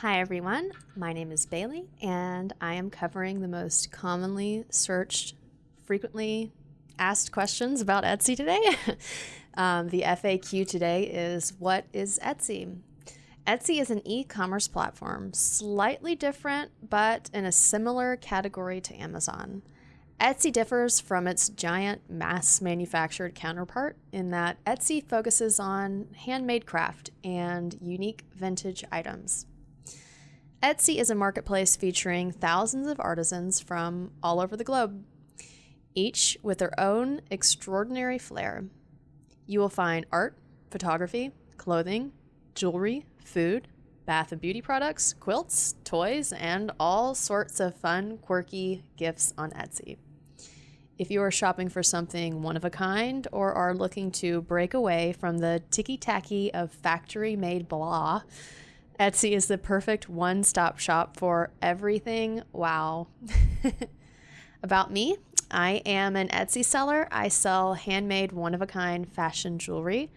Hi everyone, my name is Bailey and I am covering the most commonly searched, frequently asked questions about Etsy today. um, the FAQ today is What is Etsy? Etsy is an e commerce platform, slightly different, but in a similar category to Amazon. Etsy differs from its giant mass manufactured counterpart in that Etsy focuses on handmade craft and unique vintage items. Etsy is a marketplace featuring thousands of artisans from all over the globe, each with their own extraordinary flair. You will find art, photography, clothing, jewelry, food, bath and beauty products, quilts, toys, and all sorts of fun, quirky gifts on Etsy. If you are shopping for something one of a kind or are looking to break away from the ticky tacky of factory made blah, Etsy is the perfect one stop shop for everything. Wow. About me, I am an Etsy seller. I sell handmade, one of a kind fashion jewelry.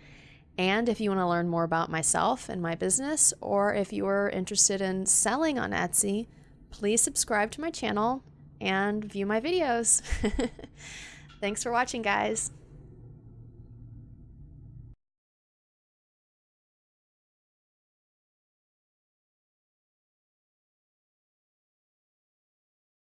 And if you want to learn more about myself and my business, or if you are interested in selling on Etsy, please subscribe to my channel and view my videos. Thanks for watching, guys.